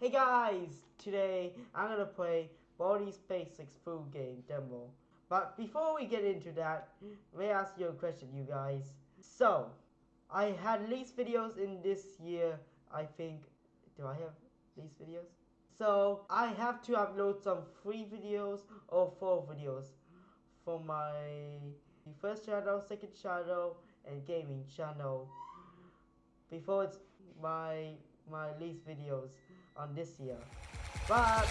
Hey guys! Today I'm gonna play Baldi's Basics Full Game demo. But before we get into that, let me ask you a question, you guys. So, I had least videos in this year, I think. Do I have least videos? So, I have to upload some free videos or four videos for my first channel, second channel, and gaming channel. Before it's my my least videos on this year. But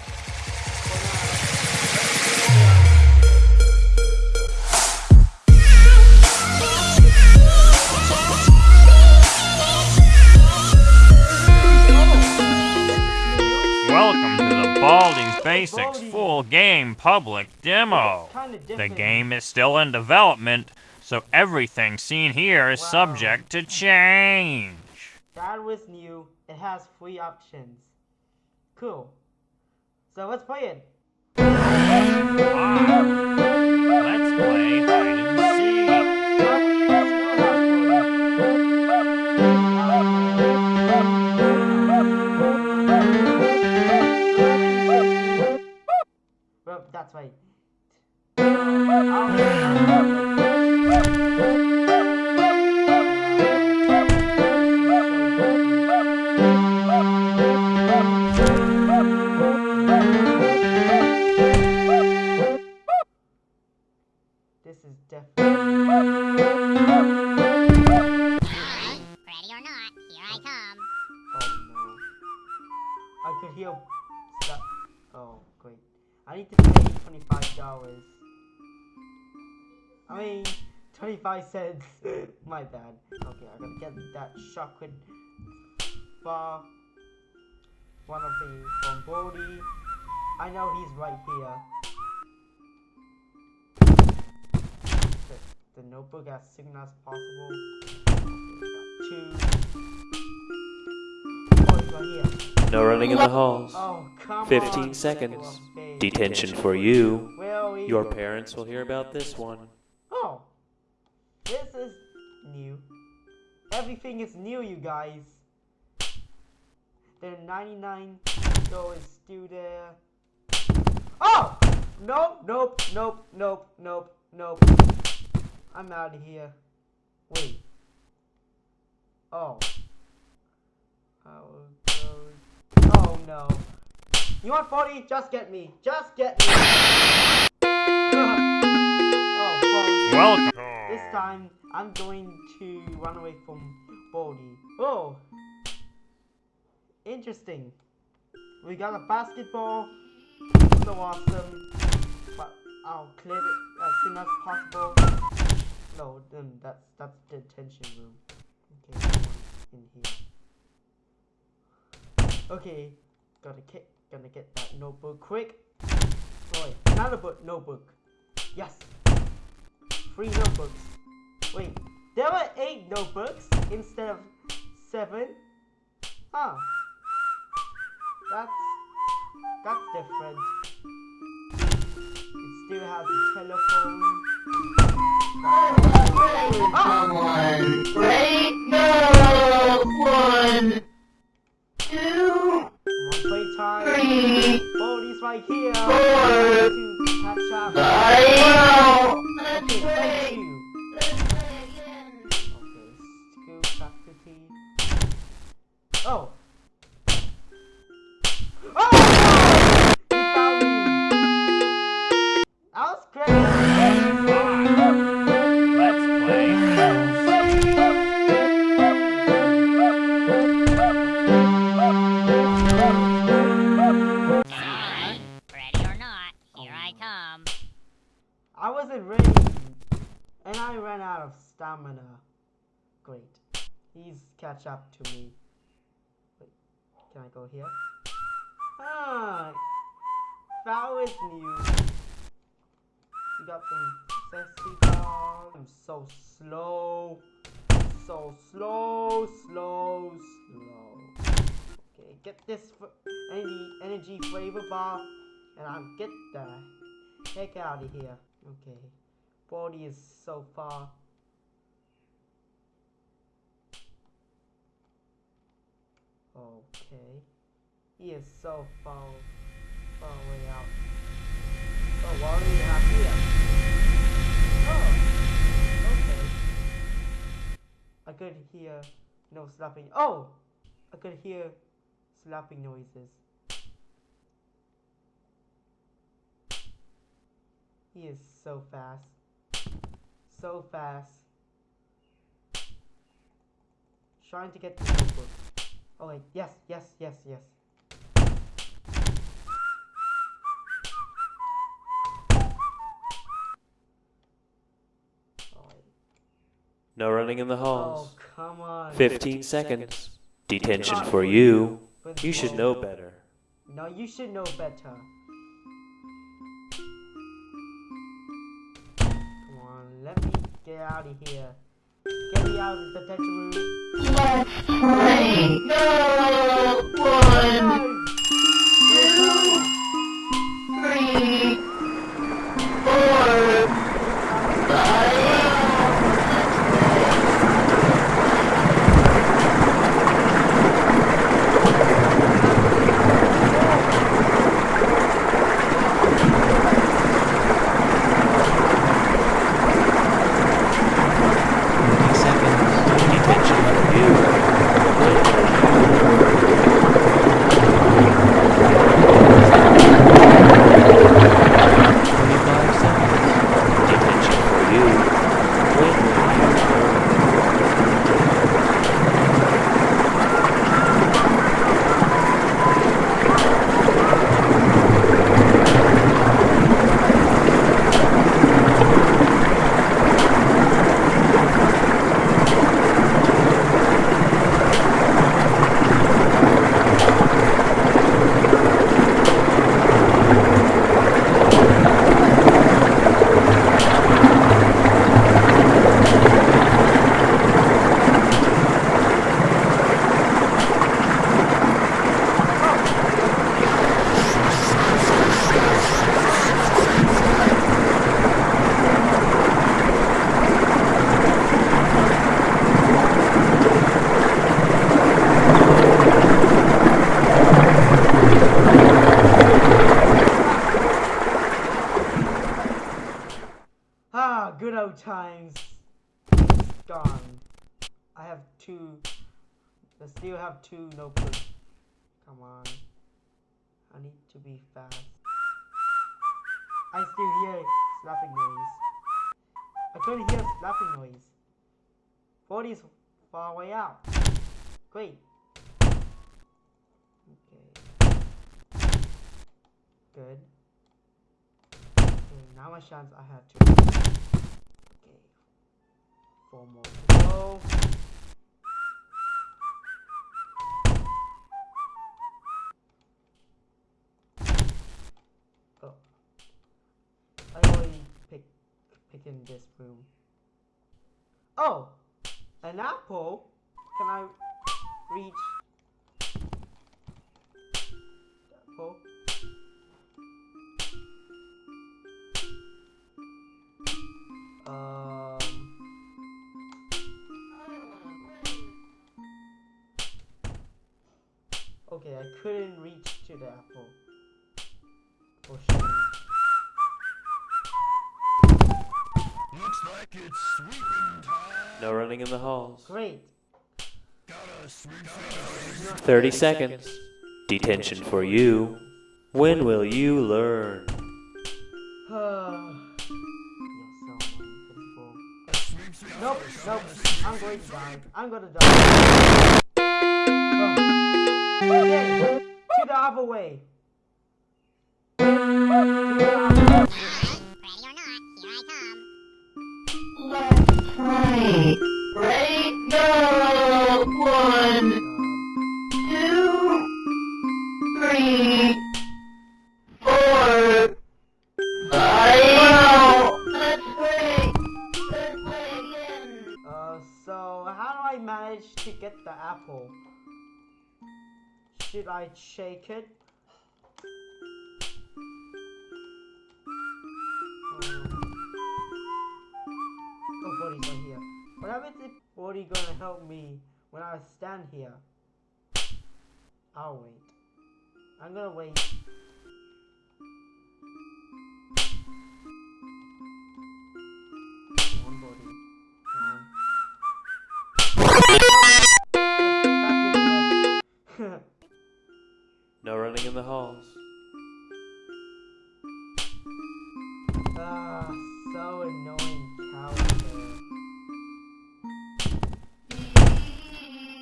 Welcome to the Baldi's Basics full game public demo. The game is still in development, so everything seen here is Wow. subject to change. That was new. It has three options. Cool. So let's play it. This is definitely. Ready or not, here I come. Oh no. I could hear stuff. Oh, great. I need to pay $25. I mean, 25 cents. My bad. Okay, I gotta get that chocolate bar. One of the from Brody. I know he's right here. The, notebook as soon as possible. Two. Oh, he's right here. No running in the halls. Oh, come 15 on. seconds. Detention for you. Your parents will hear about this one. Oh, this is new. Everything is new, you guys. The 99 though is still there. Oh! Nope, nope, nope, nope, nope, nope. I'm out of here. Wait. Oh. I will go. Oh no. You want 40? Just get me. Just get me. oh, Welcome. This time, I'm going to run away from Baldi. Oh! Interesting. We got a basketball. So awesome. But I'll clear it as soon as possible. No, then that's that's the detention room. Okay, in here. Okay, gotta get gonna get that notebook quick. Wait, another book notebook. Yes. Three notebooks. Wait, there were eight notebooks instead of seven? Huh. That's that's different. It still has a telephone. Someone. Wait, no. One, two, three, Baldi's right here. Four. Five. Stamina. Great. He's catch up to me. Wait, can I go here? Ah, that was new. We got some sexy dog. I'm so slow. So slow, slow, slow. Okay, get this energy, energy flavor bar, and I'll get the heck out of here. Okay, body is so far. Okay. He is so far, far away out. Oh, what do we have here? Oh, okay. I could hear no slapping. Oh, I could hear slapping noises. He is so fast. So fast. Trying to get the notebook. Oh wait, yes, yes, yes, yes. Oh. No running in the oh halls. come on. 15 seconds. Detention for you. But You should know better. No, you should know better. Come on, let me get out of here. Out of the. Let's play. Go. One, Good times. Gone. I have two. I still have two no notebooks. Come on. I need to be fast. I still hear slapping noise. I couldn't hear slapping noise. 40 is far away out. Great. Okay. Good. Okay, now my chance I have to. Four more to go. Oh. I pick pick in this room. Oh! An apple? Can I reach For sure. Looks like it's sweeping time. No running in the halls. Great. Gotta sweep things. 30 seconds. Detention for you. When will you learn? You're so unbelievable. Sweep things. Nope, nope. I'm going to die. I'm gonna die. Oh. Okay, to the other way. Uh, so how do I manage to get the apple? Should I shake it? Baldi's right here. What happens if Bodhi gonna help me when I stand here? I'll wait. I'm gonna wait.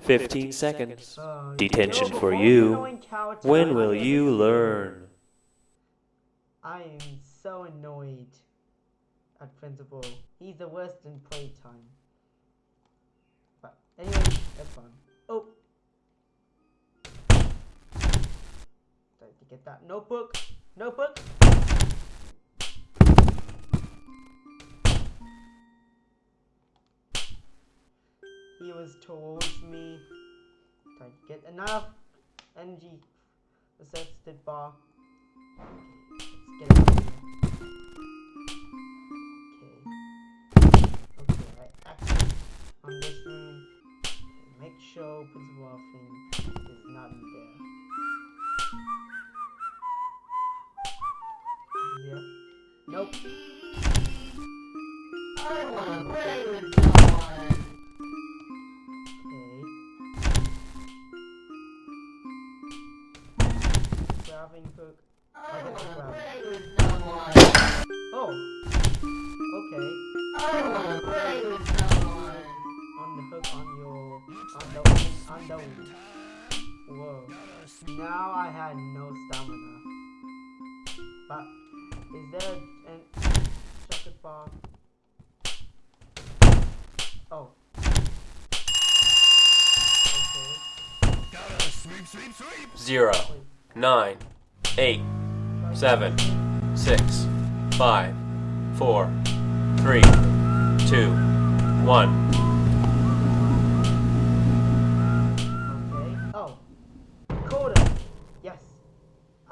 15 seconds. Detention you're for you. When will you learn? I am so annoyed at Principal. He's the worst in playtime. But anyway, that's fun. Oh! Time to get that notebook. Notebook! Was towards me. To get enough energy assisted bar. Let's get out. Okay. Okay, I access on this. Okay, make sure Principal Elfin is not in there. Nope. I wanna play with on Whoa. Now I had no stamina. But is there an chocolate bar? Oh. Okay. Sweep. Zero, nine, eight, seven, six, five, four, three, two, one.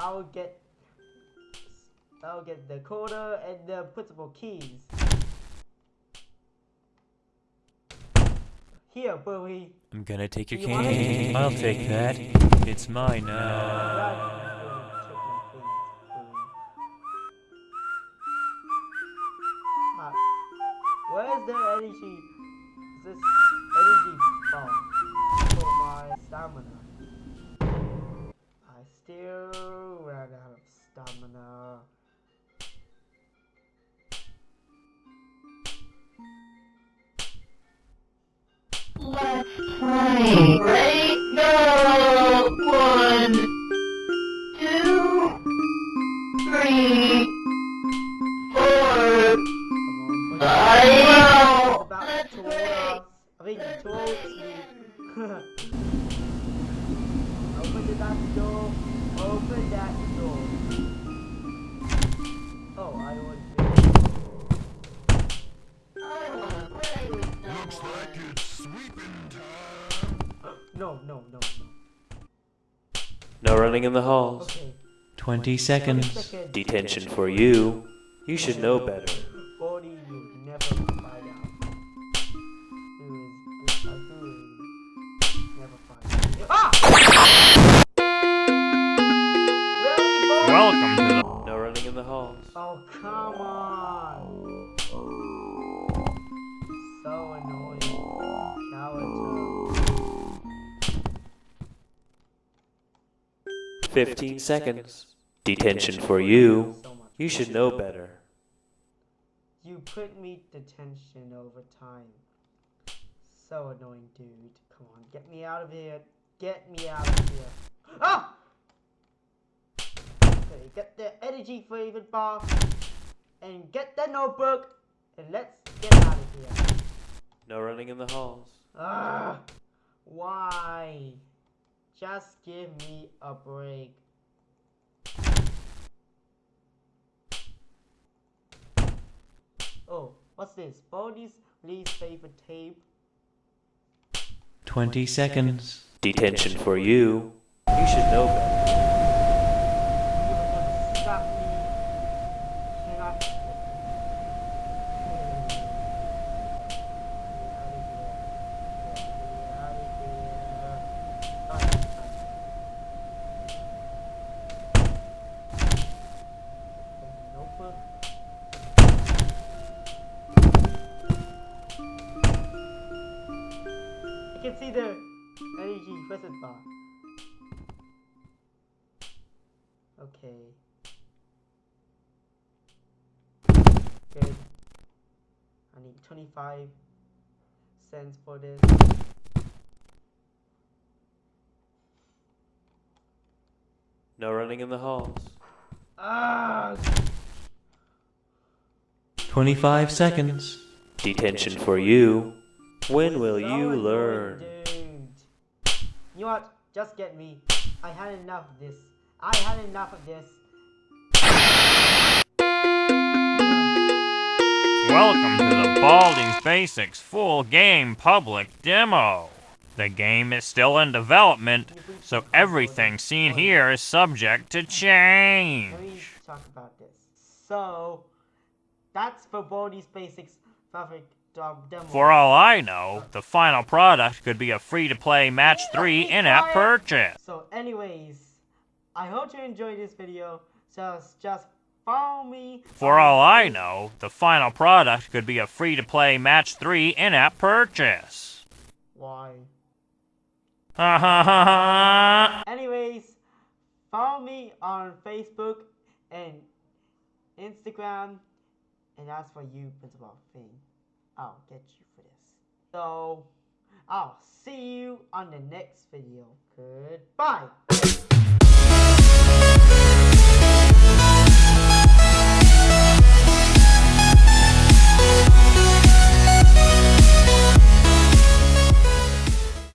I'll get I'll get the coda and the principal keys. Here, Bowie. I'm gonna take your You cane. I'll take that. It's mine now. Uh, where's the energy? Is This energy bar for my stamina. I still that door. Open that door. Oh, I would. I wanna play with Looks like it's sweeping time. No, no, no, no. No running in the halls. Okay. 20 Seven seconds. seconds. Detention for you. You should know better. Welcome to the. No running in the halls. Oh, come on. So annoying. Character. 15 seconds. Detention for you. You should know better. You put me detention over time. So annoying, dude. Come on, get me out of here. Get me out of here. Ah! Okay, get the energy flavored bar and get the notebook and let's get out of here. No running in the halls. Ah! Why? Just give me a break. Oh, what's this? Baldi's least favorite tape. 20 seconds. Detention for you. You should know better. Energy reset bar. Okay. Good. I need 25 cents for this. No running in the halls. Ah! 25 seconds. Detention for you. When will you learn? You know what? Just get me. I had enough of this. I had enough of this. Welcome to the Baldi's Basics full game public demo. The game is still in development, so everything seen here is subject to change. Let me talk about this. So, that's for Baldi's Basics perfect. For all I know, the final product could be a free to play match 3 in app purchase. So, anyways, I hope you enjoyed this video. So, just follow me. For all I know, the final product could be a free to play match 3 in app purchase. Why? Ha ha ha ha! Anyways, follow me on Facebook and Instagram. And as for you, Principal Thing, I'll get you for this. So, I'll see you on the next video. Goodbye.